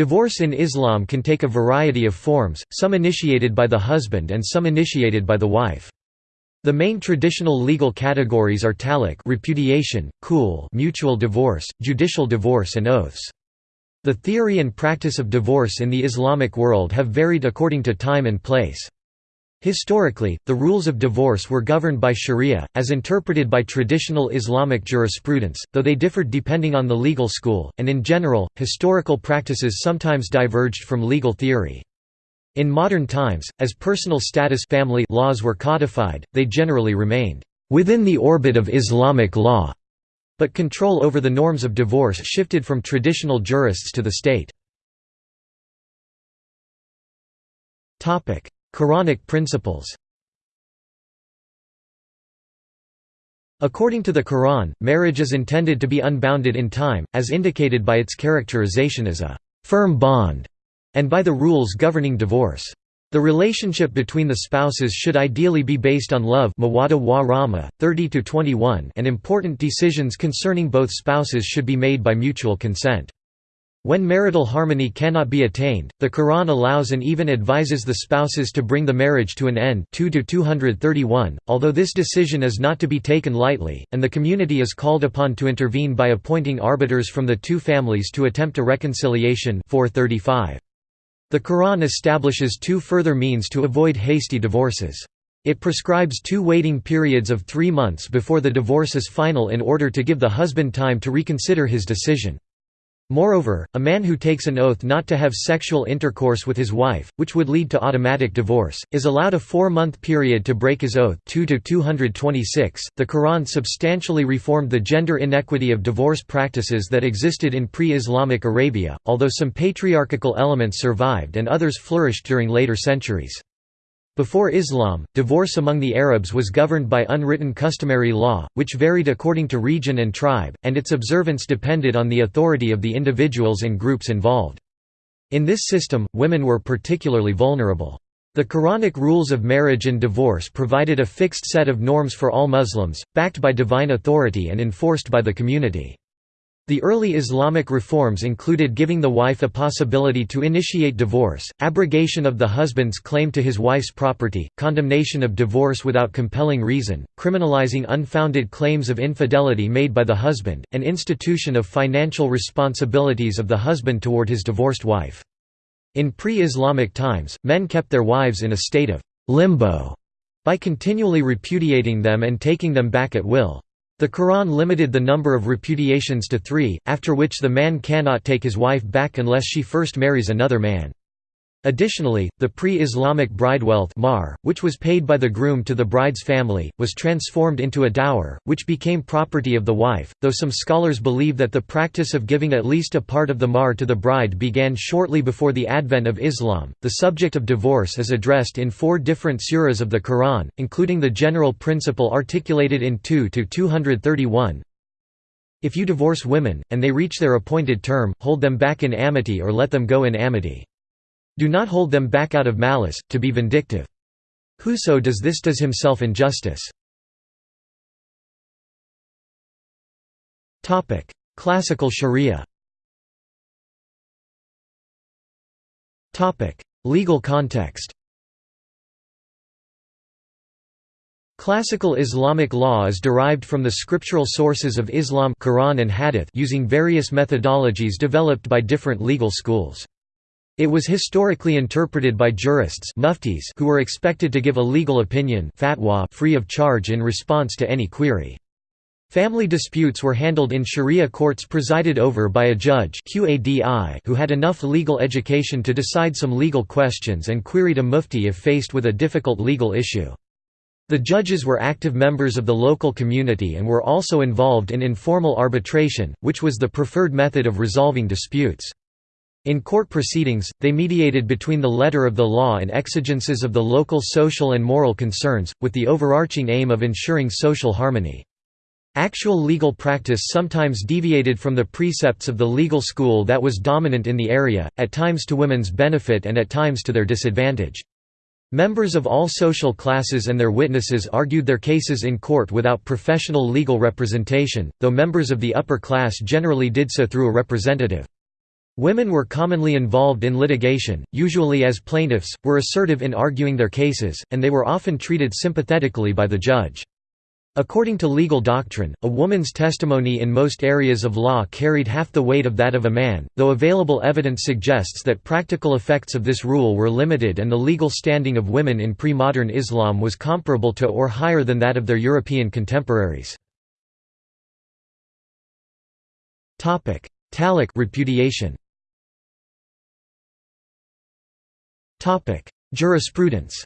Divorce in Islam can take a variety of forms, some initiated by the husband and some initiated by the wife. The main traditional legal categories are talaq repudiation, khul mutual divorce, judicial divorce and oaths. The theory and practice of divorce in the Islamic world have varied according to time and place. Historically, the rules of divorce were governed by sharia, as interpreted by traditional Islamic jurisprudence, though they differed depending on the legal school, and in general, historical practices sometimes diverged from legal theory. In modern times, as personal status family laws were codified, they generally remained within the orbit of Islamic law, but control over the norms of divorce shifted from traditional jurists to the state. Quranic principles According to the Quran, marriage is intended to be unbounded in time, as indicated by its characterization as a «firm bond» and by the rules governing divorce. The relationship between the spouses should ideally be based on love wa rahma, 30 and important decisions concerning both spouses should be made by mutual consent. When marital harmony cannot be attained, the Quran allows and even advises the spouses to bring the marriage to an end 2 231, although this decision is not to be taken lightly, and the community is called upon to intervene by appointing arbiters from the two families to attempt a reconciliation 435. The Quran establishes two further means to avoid hasty divorces. It prescribes two waiting periods of three months before the divorce is final in order to give the husband time to reconsider his decision. Moreover, a man who takes an oath not to have sexual intercourse with his wife, which would lead to automatic divorce, is allowed a four-month period to break his oath 2 226. .The Quran substantially reformed the gender inequity of divorce practices that existed in pre-Islamic Arabia, although some patriarchal elements survived and others flourished during later centuries. Before Islam, divorce among the Arabs was governed by unwritten customary law, which varied according to region and tribe, and its observance depended on the authority of the individuals and groups involved. In this system, women were particularly vulnerable. The Quranic rules of marriage and divorce provided a fixed set of norms for all Muslims, backed by divine authority and enforced by the community. The early Islamic reforms included giving the wife a possibility to initiate divorce, abrogation of the husband's claim to his wife's property, condemnation of divorce without compelling reason, criminalizing unfounded claims of infidelity made by the husband, and institution of financial responsibilities of the husband toward his divorced wife. In pre-Islamic times, men kept their wives in a state of limbo by continually repudiating them and taking them back at will. The Quran limited the number of repudiations to three, after which the man cannot take his wife back unless she first marries another man. Additionally, the pre-Islamic bride wealth mahr, which was paid by the groom to the bride's family, was transformed into a dower, which became property of the wife, though some scholars believe that the practice of giving at least a part of the mahr to the bride began shortly before the advent of Islam. The subject of divorce is addressed in four different surahs of the Quran, including the general principle articulated in 2 to 231. If you divorce women, and they reach their appointed term, hold them back in amity or let them go in amity. Do not hold them back out of malice, to be vindictive. Whoso does this does himself injustice. Classical Sharia Legal context Classical Islamic law is derived from the scriptural sources of Islam Quran and Hadith using various methodologies developed by different legal schools. It was historically interpreted by jurists muftis who were expected to give a legal opinion fatwa free of charge in response to any query. Family disputes were handled in sharia courts presided over by a judge who had enough legal education to decide some legal questions and queried a mufti if faced with a difficult legal issue. The judges were active members of the local community and were also involved in informal arbitration, which was the preferred method of resolving disputes. In court proceedings, they mediated between the letter of the law and exigences of the local social and moral concerns, with the overarching aim of ensuring social harmony. Actual legal practice sometimes deviated from the precepts of the legal school that was dominant in the area, at times to women's benefit and at times to their disadvantage. Members of all social classes and their witnesses argued their cases in court without professional legal representation, though members of the upper class generally did so through a representative. Women were commonly involved in litigation, usually as plaintiffs, were assertive in arguing their cases, and they were often treated sympathetically by the judge. According to legal doctrine, a woman's testimony in most areas of law carried half the weight of that of a man, though available evidence suggests that practical effects of this rule were limited and the legal standing of women in pre-modern Islam was comparable to or higher than that of their European contemporaries. Talaq repudiation Topic: Jurisprudence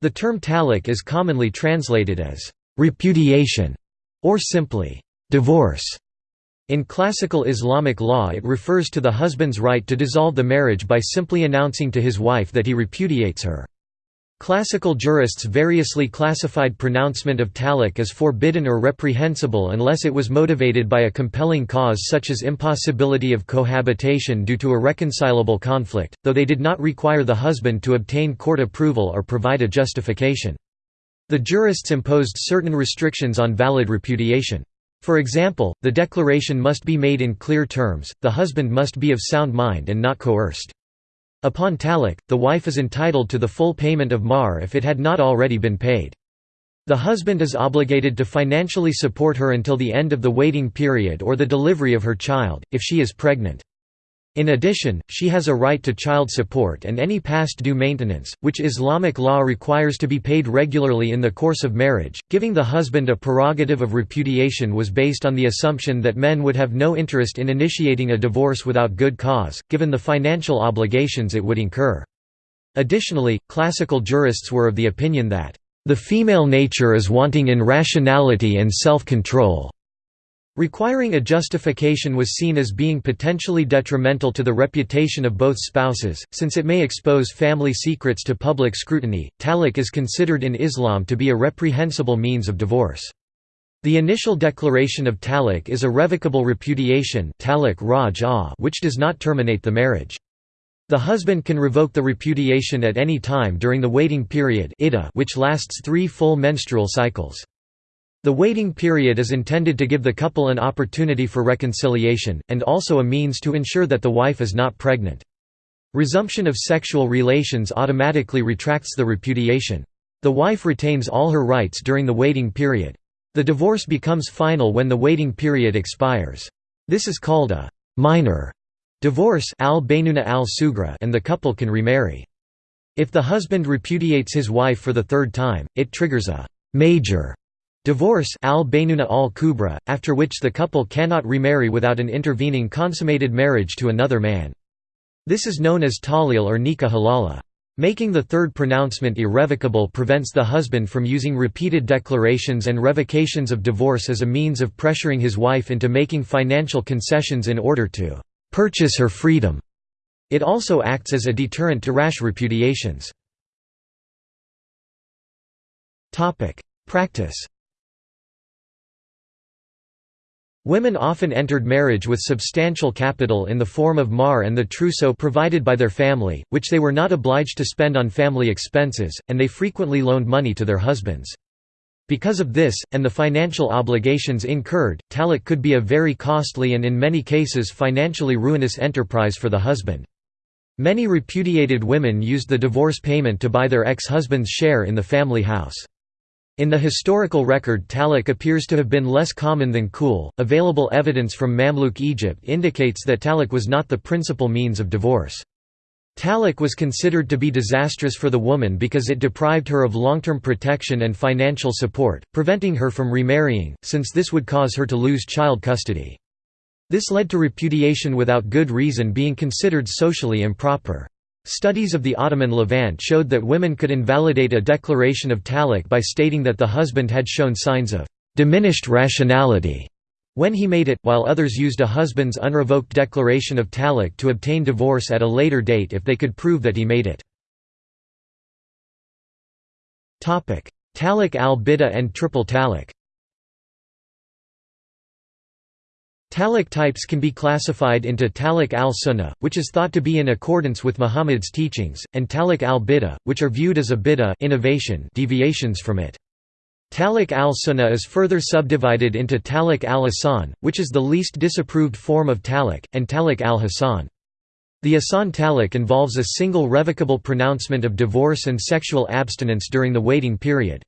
The term talaq is commonly translated as repudiation or simply divorce. In classical Islamic law it refers to the husband's right to dissolve the marriage by simply announcing to his wife that he repudiates her. Classical jurists variously classified pronouncement of talaq as forbidden or reprehensible unless it was motivated by a compelling cause such as impossibility of cohabitation due to irreconcilable conflict, though they did not require the husband to obtain court approval or provide a justification. The jurists imposed certain restrictions on valid repudiation. For example, the declaration must be made in clear terms, the husband must be of sound mind and not coerced. Upon talaq, the wife is entitled to the full payment of mahr if it had not already been paid. The husband is obligated to financially support her until the end of the waiting period or the delivery of her child, if she is pregnant. In addition, she has a right to child support and any past due maintenance, which Islamic law requires to be paid regularly in the course of marriage. Giving the husband a prerogative of repudiation was based on the assumption that men would have no interest in initiating a divorce without good cause, given the financial obligations it would incur. Additionally, classical jurists were of the opinion that, the female nature is wanting in rationality and self-control, Requiring a justification was seen as being potentially detrimental to the reputation of both spouses, since it may expose family secrets to public scrutiny. Talaq is considered in Islam to be a reprehensible means of divorce. The initial declaration of talaq is a revocable repudiation ah, which does not terminate the marriage. The husband can revoke the repudiation at any time during the waiting period which lasts three full menstrual cycles. The waiting period is intended to give the couple an opportunity for reconciliation, and also a means to ensure that the wife is not pregnant. Resumption of sexual relations automatically retracts the repudiation. The wife retains all her rights during the waiting period. The divorce becomes final when the waiting period expires. This is called a minor divorce al al and the couple can remarry. If the husband repudiates his wife for the third time, it triggers a major Divorce al al kubra, after which the couple cannot remarry without an intervening consummated marriage to another man. This is known as tahlil or nikah halala. Making the third pronouncement irrevocable prevents the husband from using repeated declarations and revocations of divorce as a means of pressuring his wife into making financial concessions in order to «purchase her freedom». It also acts as a deterrent to rash repudiations. Practice Women often entered marriage with substantial capital in the form of mahr and the trousseau provided by their family, which they were not obliged to spend on family expenses, and they frequently loaned money to their husbands. Because of this, and the financial obligations incurred, talaq could be a very costly and in many cases financially ruinous enterprise for the husband. Many repudiated women used the divorce payment to buy their ex-husband's share in the family house. In the historical record talaq appears to have been less common than khul. Available evidence from Mamluk Egypt indicates that talaq was not the principal means of divorce. Talaq was considered to be disastrous for the woman because it deprived her of long-term protection and financial support, preventing her from remarrying, since this would cause her to lose child custody. This led to repudiation without good reason being considered socially improper. Studies of the Ottoman Levant showed that women could invalidate a declaration of talaq by stating that the husband had shown signs of diminished rationality when he made it, while others used a husband's unrevoked declaration of talaq to obtain divorce at a later date if they could prove that he made it. Talaq al-bid'ah and triple talaq Talaq types can be classified into talaq al-sunnah, which is thought to be in accordance with Muhammad's teachings, and talaq al-bid'ah, which are viewed as a bid'ah innovation deviations from it. Talaq al-Sunnah is further subdivided into Talaq al-Ahsan, which is the least disapproved form of Talaq, and Talaq al-Hasan. The Ahsan Talaq involves a single revocable pronouncement of divorce and sexual abstinence during the waiting period.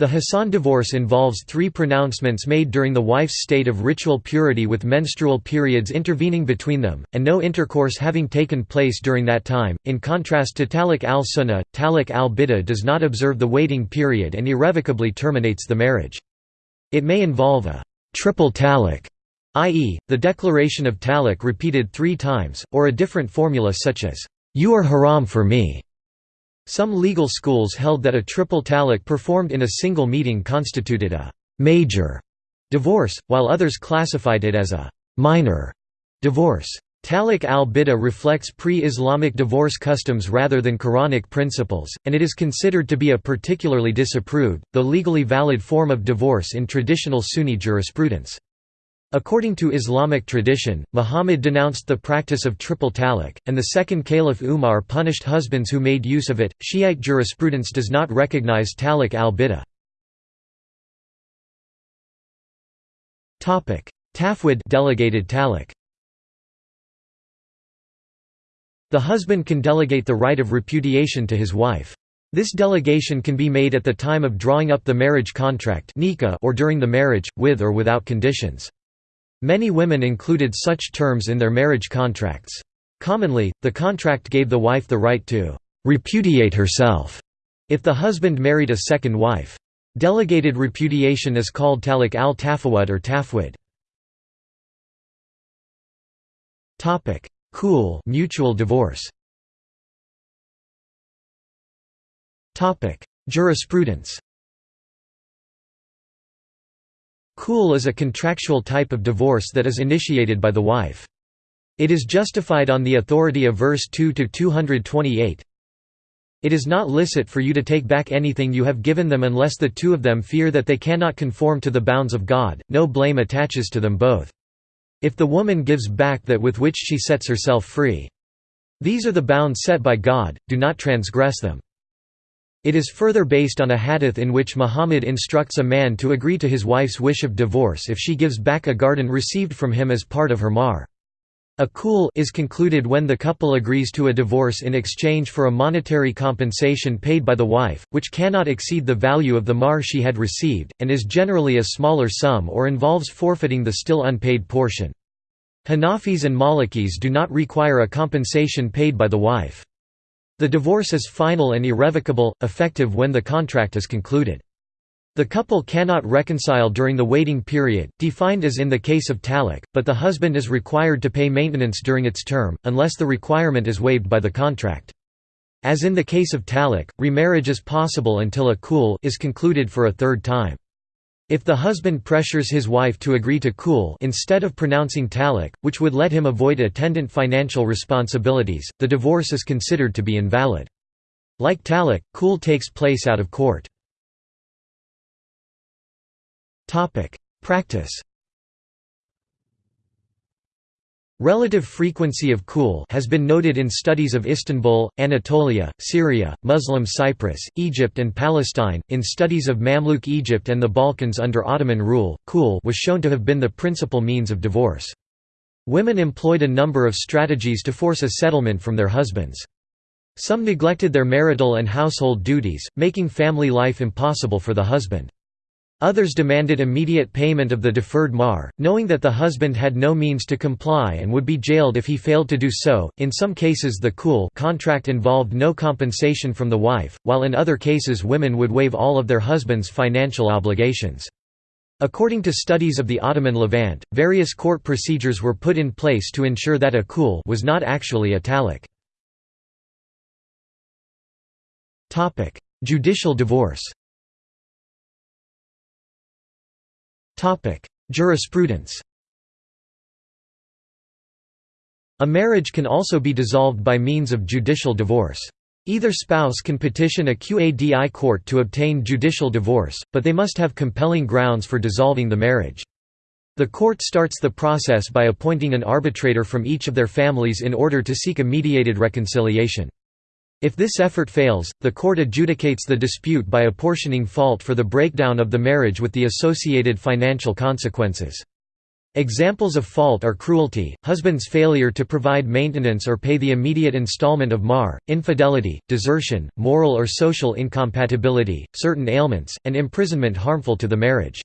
The Hassan divorce involves three pronouncements made during the wife's state of ritual purity with menstrual periods intervening between them, and no intercourse having taken place during that time. In contrast to Talaq al Sunnah, Talaq al Bid'ah does not observe the waiting period and irrevocably terminates the marriage. It may involve a triple talaq, i.e., the declaration of talaq repeated three times, or a different formula such as, You are haram for me. Some legal schools held that a triple talaq performed in a single meeting constituted a «major» divorce, while others classified it as a «minor» divorce. Talaq al-Bid'ah reflects pre-Islamic divorce customs rather than Quranic principles, and it is considered to be a particularly disapproved, though legally valid form of divorce in traditional Sunni jurisprudence. According to Islamic tradition, Muhammad denounced the practice of triple talaq, and the second caliph Umar punished husbands who made use of it. Shiite jurisprudence does not recognize talaq al-bid'ah. Topic: Tafwid delegated talaq. The husband can delegate the right of repudiation to his wife. This delegation can be made at the time of drawing up the marriage contract or during the marriage, with or without conditions. Many women included such terms in their marriage contracts. Commonly, the contract gave the wife the right to «repudiate herself» if the husband married a second wife. Delegated repudiation is called talik al-tafawud or tafwid. Khul mutual divorce. Jurisprudence Khul is a contractual type of divorce that is initiated by the wife. It is justified on the authority of verse 2 to 228. It is not licit for you to take back anything you have given them unless the two of them fear that they cannot conform to the bounds of God, no blame attaches to them both. If the woman gives back that with which she sets herself free. These are the bounds set by God, do not transgress them. It is further based on a hadith in which Muhammad instructs a man to agree to his wife's wish of divorce if she gives back a garden received from him as part of her mahr. A khul is concluded when the couple agrees to a divorce in exchange for a monetary compensation paid by the wife, which cannot exceed the value of the mahr she had received, and is generally a smaller sum or involves forfeiting the still unpaid portion. Hanafis and Malikis do not require a compensation paid by the wife. The divorce is final and irrevocable, effective when the contract is concluded. The couple cannot reconcile during the waiting period, defined as in the case of talaq, but the husband is required to pay maintenance during its term, unless the requirement is waived by the contract. As in the case of talaq, remarriage is possible until a khul is concluded for a third time. If the husband pressures his wife to agree to khul instead of pronouncing talaq, which would let him avoid attendant financial responsibilities, the divorce is considered to be invalid. Like talaq, khul takes place out of court. Practice Relative frequency of khul has been noted in studies of Istanbul, Anatolia, Syria, Muslim Cyprus, Egypt and Palestine. In studies of Mamluk Egypt and the Balkans under Ottoman rule, khul was shown to have been the principal means of divorce. Women employed a number of strategies to force a settlement from their husbands. Some neglected their marital and household duties, making family life impossible for the husband. Others demanded immediate payment of the deferred mahr, knowing that the husband had no means to comply and would be jailed if he failed to do so. In some cases, the khul contract involved no compensation from the wife, while in other cases, women would waive all of their husband's financial obligations. According to studies of the Ottoman Levant, various court procedures were put in place to ensure that a khul was not actually a talaq. Judicial divorce Jurisprudence A marriage can also be dissolved by means of judicial divorce. Either spouse can petition a Qadi court to obtain judicial divorce, but they must have compelling grounds for dissolving the marriage. The court starts the process by appointing an arbitrator from each of their families in order to seek a mediated reconciliation. If this effort fails, the court adjudicates the dispute by apportioning fault for the breakdown of the marriage with the associated financial consequences. Examples of fault are cruelty, husband's failure to provide maintenance or pay the immediate installment of mahr, infidelity, desertion, moral or social incompatibility, certain ailments, and imprisonment harmful to the marriage.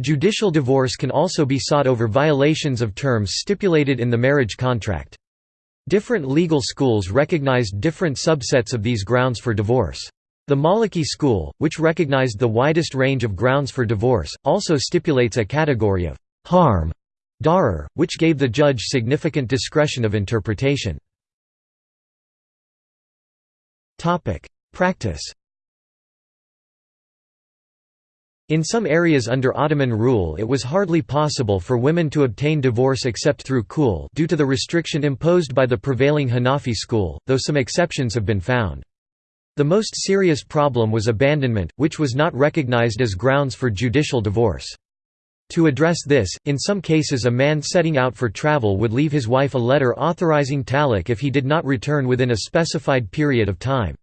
Judicial divorce can also be sought over violations of terms stipulated in the marriage contract. Different legal schools recognized different subsets of these grounds for divorce. The Maliki school, which recognized the widest range of grounds for divorce, also stipulates a category of harm darar, which gave the judge significant discretion of interpretation. Practice In some areas under Ottoman rule it was hardly possible for women to obtain divorce except through khul due to the restriction imposed by the prevailing Hanafi school, though some exceptions have been found. The most serious problem was abandonment, which was not recognized as grounds for judicial divorce. To address this, in some cases a man setting out for travel would leave his wife a letter authorizing talaq if he did not return within a specified period of time.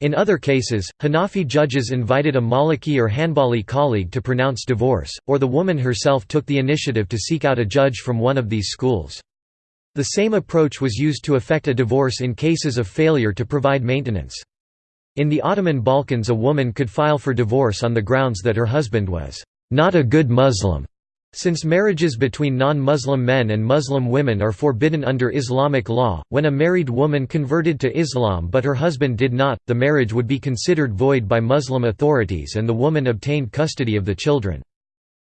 In other cases, Hanafi judges invited a Maliki or Hanbali colleague to pronounce divorce, or the woman herself took the initiative to seek out a judge from one of these schools. The same approach was used to effect a divorce in cases of failure to provide maintenance. In the Ottoman Balkans a woman could file for divorce on the grounds that her husband was not a good Muslim, since marriages between non-Muslim men and Muslim women are forbidden under Islamic law, when a married woman converted to Islam but her husband did not, the marriage would be considered void by Muslim authorities and the woman obtained custody of the children.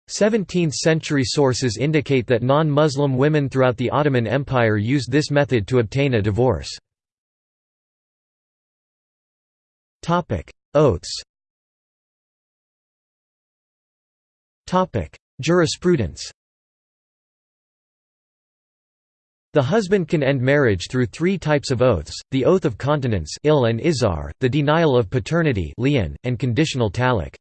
17th-century sources indicate that non-Muslim women throughout the Ottoman Empire used this method to obtain a divorce. Oaths Jurisprudence The husband can end marriage through three types of oaths, the oath of continence and the denial of paternity and conditional talaq.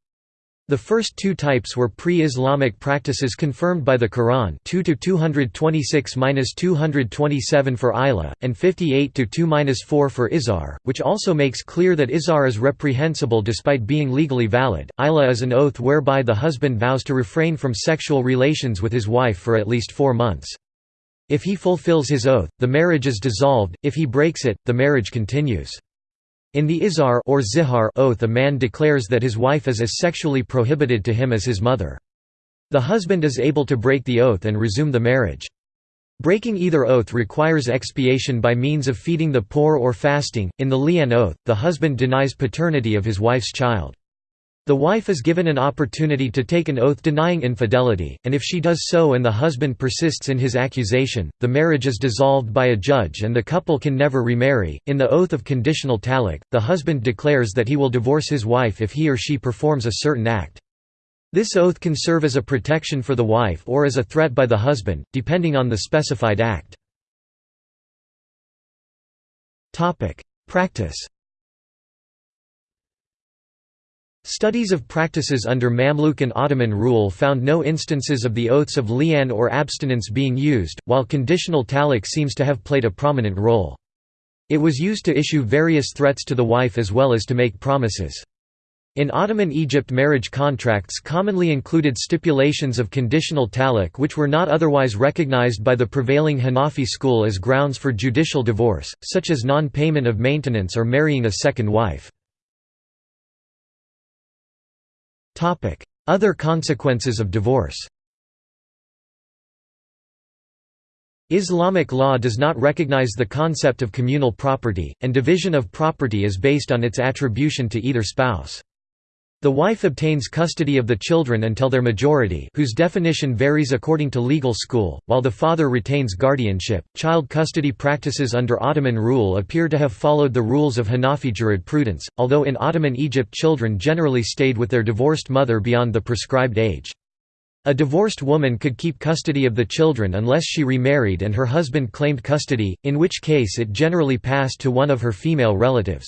The first two types were pre-Islamic practices confirmed by the Quran 2-226-227 for Ila, and 58-2-4 for Izar, which also makes clear that Izar is reprehensible despite being legally valid. Ila is an oath whereby the husband vows to refrain from sexual relations with his wife for at least four months. If he fulfills his oath, the marriage is dissolved, if he breaks it, the marriage continues. In the Izar or Zihar oath a man declares that his wife is as sexually prohibited to him as his mother. The husband is able to break the oath and resume the marriage. Breaking either oath requires expiation by means of feeding the poor or fasting. In the Li'an oath, the husband denies paternity of his wife's child. The wife is given an opportunity to take an oath denying infidelity, and if she does so and the husband persists in his accusation, the marriage is dissolved by a judge and the couple can never remarry. In the oath of conditional talaq, the husband declares that he will divorce his wife if he or she performs a certain act. This oath can serve as a protection for the wife or as a threat by the husband, depending on the specified act. Practice Studies of practices under Mamluk and Ottoman rule found no instances of the oaths of li'an or abstinence being used, while conditional talaq seems to have played a prominent role. It was used to issue various threats to the wife as well as to make promises. In Ottoman Egypt marriage contracts commonly included stipulations of conditional talaq which were not otherwise recognized by the prevailing Hanafi school as grounds for judicial divorce, such as non-payment of maintenance or marrying a second wife. Other consequences of divorce Islamic law does not recognize the concept of communal property, and division of property is based on its attribution to either spouse. The wife obtains custody of the children until their majority, whose definition varies according to legal school, while the father retains guardianship. Child custody practices under Ottoman rule appear to have followed the rules of Hanafi jurisprudence, although in Ottoman Egypt children generally stayed with their divorced mother beyond the prescribed age. A divorced woman could keep custody of the children unless she remarried and her husband claimed custody, in which case it generally passed to one of her female relatives.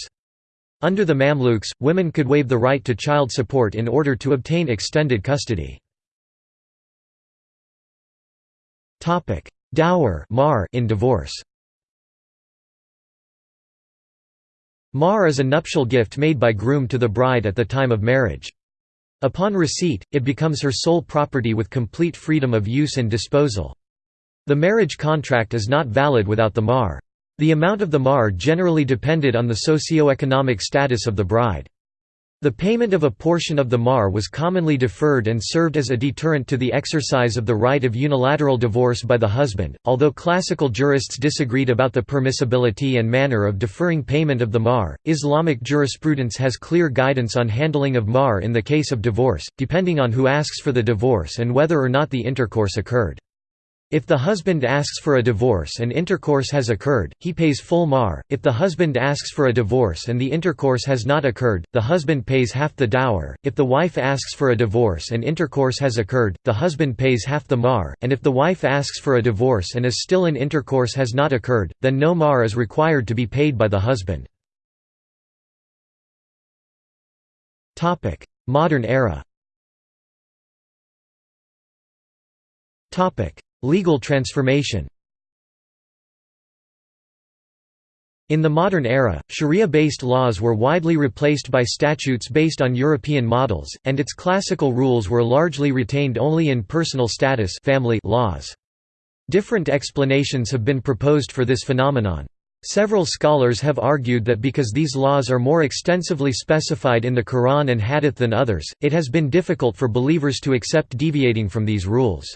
Under the Mamluks, women could waive the right to child support in order to obtain extended custody. Dower in divorce Mahr is a nuptial gift made by groom to the bride at the time of marriage. Upon receipt, it becomes her sole property with complete freedom of use and disposal. The marriage contract is not valid without the mahr. The amount of the mahr generally depended on the socio-economic status of the bride. The payment of a portion of the mahr was commonly deferred and served as a deterrent to the exercise of the right of unilateral divorce by the husband. Although classical jurists disagreed about the permissibility and manner of deferring payment of the mahr. Islamic jurisprudence has clear guidance on handling of mahr in the case of divorce, depending on who asks for the divorce and whether or not the intercourse occurred. If the husband asks for a divorce and intercourse has occurred, he pays full mahr. If the husband asks for a divorce and the intercourse has not occurred, the husband pays half the dower. If the wife asks for a divorce and intercourse has occurred, the husband pays half the mahr. and if the wife asks for a divorce and is still in intercourse has not occurred, then no mahr is required to be paid by the husband. Topic: Modern era. Topic: Legal transformation In the modern era, Sharia-based laws were widely replaced by statutes based on European models, and its classical rules were largely retained only in personal status family laws. Different explanations have been proposed for this phenomenon. Several scholars have argued that because these laws are more extensively specified in the Quran and Hadith than others, it has been difficult for believers to accept deviating from these rules.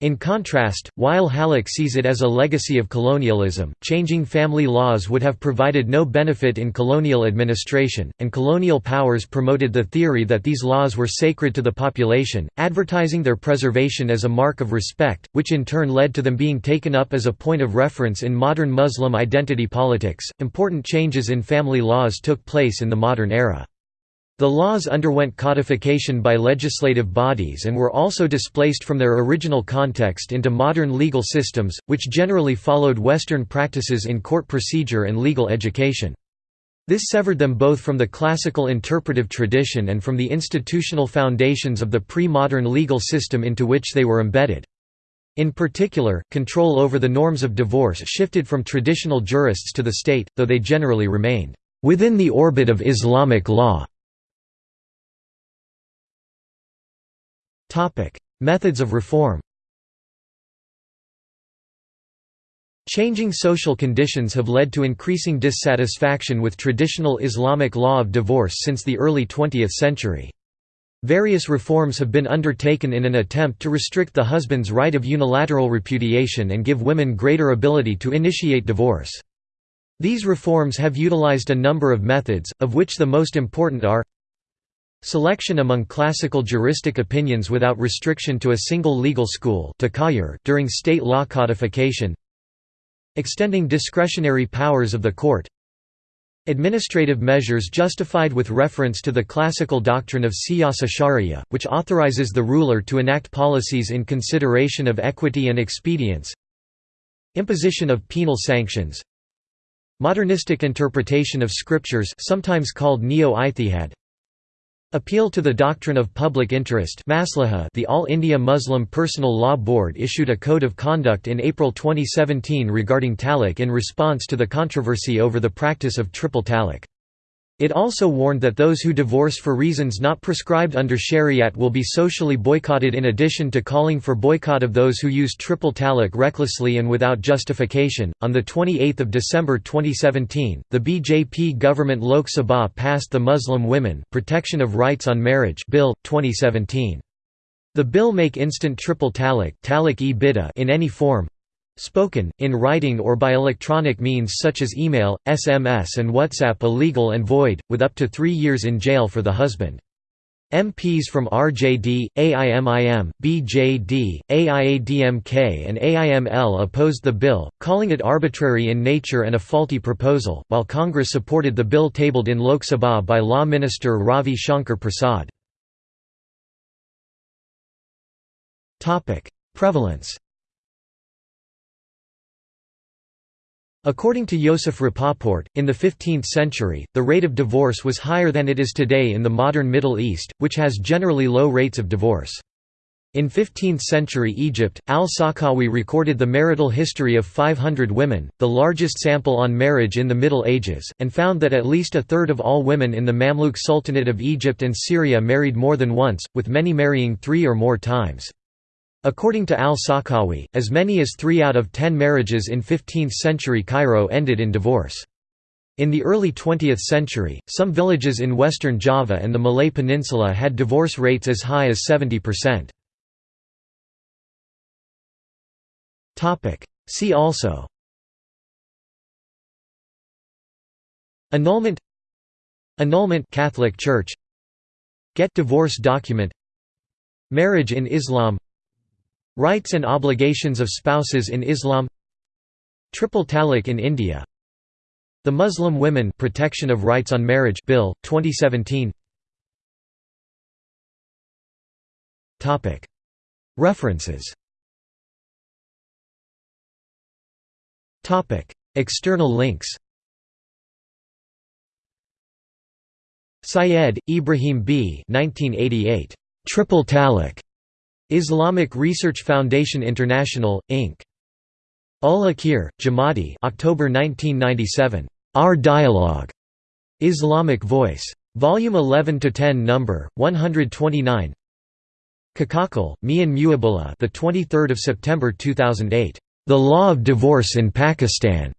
In contrast, while Hallaq sees it as a legacy of colonialism, changing family laws would have provided no benefit in colonial administration, and colonial powers promoted the theory that these laws were sacred to the population, advertising their preservation as a mark of respect, which in turn led to them being taken up as a point of reference in modern Muslim identity politics. Important changes in family laws took place in the modern era. The laws underwent codification by legislative bodies and were also displaced from their original context into modern legal systems, which generally followed Western practices in court procedure and legal education. This severed them both from the classical interpretive tradition and from the institutional foundations of the pre-modern legal system into which they were embedded. In particular, control over the norms of divorce shifted from traditional jurists to the state, though they generally remained within the orbit of Islamic law. Topic: Methods of reform. Changing social conditions have led to increasing dissatisfaction with traditional Islamic law of divorce since the early 20th century. Various reforms have been undertaken in an attempt to restrict the husband's right of unilateral repudiation and give women greater ability to initiate divorce. These reforms have utilized a number of methods, of which the most important are Selection among classical juristic opinions without restriction to a single legal school during state law codification. Extending discretionary powers of the court. Administrative measures justified with reference to the classical doctrine of siyasa sharia, which authorizes the ruler to enact policies in consideration of equity and expedience. Imposition of penal sanctions. Modernistic interpretation of scriptures sometimes called neo-ijtihad Appeal to the doctrine of public interest the All India Muslim Personal Law Board issued a code of conduct in April 2017 regarding talaq in response to the controversy over the practice of triple talaq. It also warned that those who divorce for reasons not prescribed under Shariat will be socially boycotted in addition to calling for boycott of those who use triple talaq recklessly and without justification. On the 28th of December 2017, the BJP government Lok Sabha passed the Muslim Women Protection of Rights on Marriage Bill 2017. The bill make instant triple talaq in any form spoken, in writing or by electronic means such as email, SMS and WhatsApp illegal and void, with up to three years in jail for the husband. MPs from RJD, AIMIM, BJD, AIADMK and AIML opposed the bill, calling it arbitrary in nature and a faulty proposal, while Congress supported the bill tabled in Lok Sabha by Law Minister Ravi Shankar Prasad. Prevalence According to Yosef Rapoport, in the 15th century, the rate of divorce was higher than it is today in the modern Middle East, which has generally low rates of divorce. In 15th-century Egypt, al-Sakhawi recorded the marital history of 500 women, the largest sample on marriage in the Middle Ages, and found that at least a third of all women in the Mamluk Sultanate of Egypt and Syria married more than once, with many marrying three or more times. According to al-Sakhawi, as many as three out of ten marriages in 15th-century Cairo ended in divorce. In the early 20th century, some villages in western Java and the Malay Peninsula had divorce rates as high as 70%. See also Annulment Annulment Catholic Church Get divorce document Marriage in Islam Rights and obligations of spouses in Islam Triple talaq in India The Muslim Women Protection of Rights on Marriage Bill 2017 Topic References Topic External links Syed, Ibrahim B. 1988. Triple Talaq. Islamic Research Foundation International, Inc. Ul-Akir, Jamadi October 1997. Our Dialogue. Islamic Voice. Volume 11-10 Number 129. Kakakhel, Mian Muabullah the 23rd of September 2008. The Law of Divorce in Pakistan.